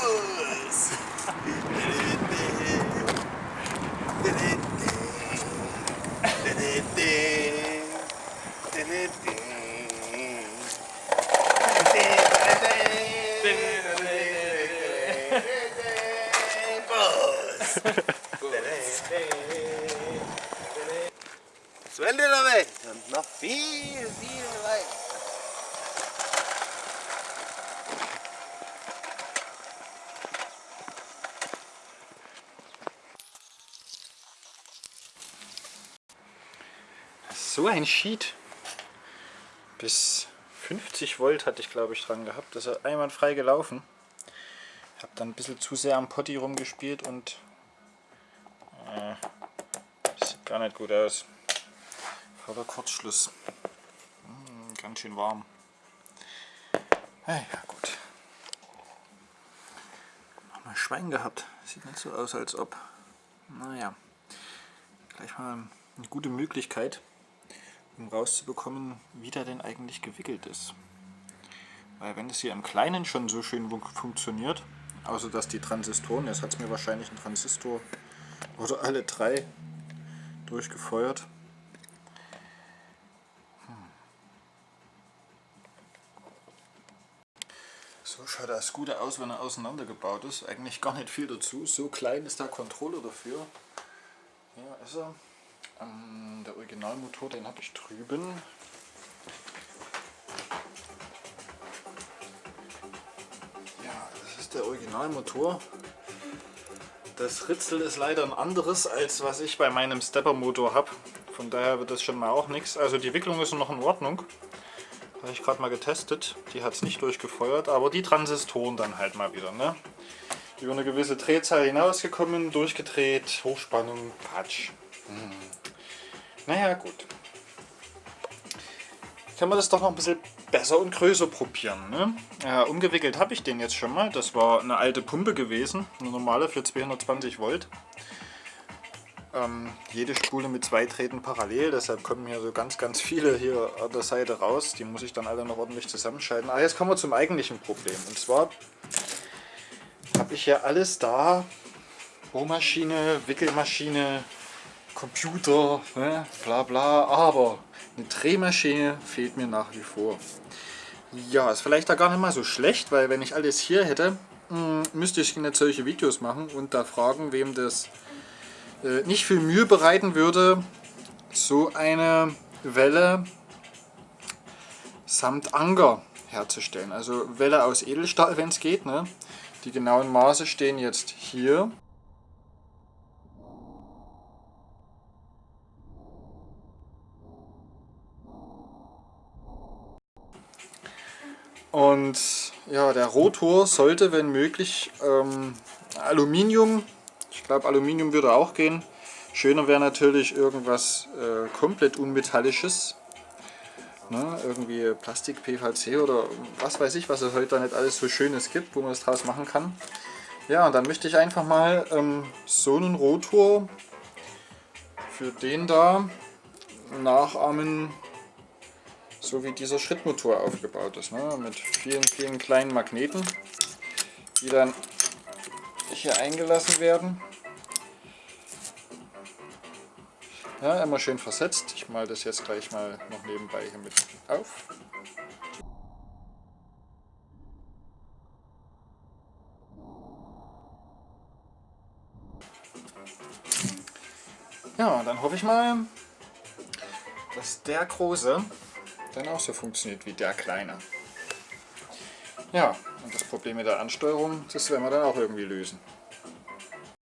Bus. Zwei Liter weg und noch So ein Sheet. Bis 50 Volt hatte ich glaube ich dran gehabt. Das ist einwandfrei gelaufen. Ich habe dann ein bisschen zu sehr am Potti rumgespielt und äh, sieht gar nicht gut aus. Voller Kurzschluss. Hm, ganz schön warm. Hey, ja gut. Haben wir Schwein gehabt. Sieht nicht so aus, als ob. Naja. Gleich mal eine gute Möglichkeit, um rauszubekommen, wie der denn eigentlich gewickelt ist. Weil wenn es hier im Kleinen schon so schön funktioniert, außer dass die Transistoren, jetzt hat es mir wahrscheinlich ein Transistor oder alle drei durchgefeuert. Hm. So schaut das Gute aus, wenn er auseinandergebaut ist. Eigentlich gar nicht viel dazu. So klein ist der Controller dafür. Hier ist er. Originalmotor, den habe ich drüben. Ja, das ist der Originalmotor. Das Ritzel ist leider ein anderes, als was ich bei meinem Stepper-Motor habe. Von daher wird das schon mal auch nichts. Also die Wicklung ist noch in Ordnung. Habe ich gerade mal getestet. Die hat es nicht durchgefeuert, aber die Transistoren dann halt mal wieder. Ne? Über eine gewisse Drehzahl hinausgekommen, durchgedreht, Hochspannung, Patsch. Hm. Naja, gut. Können wir das doch noch ein bisschen besser und größer probieren. Ne? Ja, umgewickelt habe ich den jetzt schon mal. Das war eine alte Pumpe gewesen, eine normale für 220 Volt. Ähm, jede Spule mit zwei Drähten parallel, deshalb kommen hier so ganz, ganz viele hier an der Seite raus. Die muss ich dann alle noch ordentlich zusammenschalten. Aber jetzt kommen wir zum eigentlichen Problem. Und zwar habe ich ja alles da. Bohrmaschine, Wickelmaschine, Computer, ne, bla bla, aber eine Drehmaschine fehlt mir nach wie vor. Ja, ist vielleicht da gar nicht mal so schlecht, weil wenn ich alles hier hätte, hm, müsste ich nicht solche Videos machen und da fragen, wem das äh, nicht viel Mühe bereiten würde, so eine Welle samt Anker herzustellen. Also Welle aus Edelstahl, wenn es geht. Ne? Die genauen Maße stehen jetzt hier. Und ja, der Rotor sollte, wenn möglich, ähm, Aluminium, ich glaube Aluminium würde auch gehen. Schöner wäre natürlich irgendwas äh, komplett unmetallisches. Ne? Irgendwie Plastik, PVC oder was weiß ich, was es heute nicht alles so Schönes gibt, wo man es draus machen kann. Ja, und dann möchte ich einfach mal ähm, so einen Rotor für den da nachahmen, so wie dieser Schrittmotor aufgebaut ist, ne? mit vielen, vielen kleinen Magneten, die dann hier eingelassen werden. Ja, immer schön versetzt. Ich male das jetzt gleich mal noch nebenbei hier mit auf. Ja, dann hoffe ich mal, dass der große dann auch so funktioniert wie der kleine. Ja, und das Problem mit der Ansteuerung, das werden wir dann auch irgendwie lösen.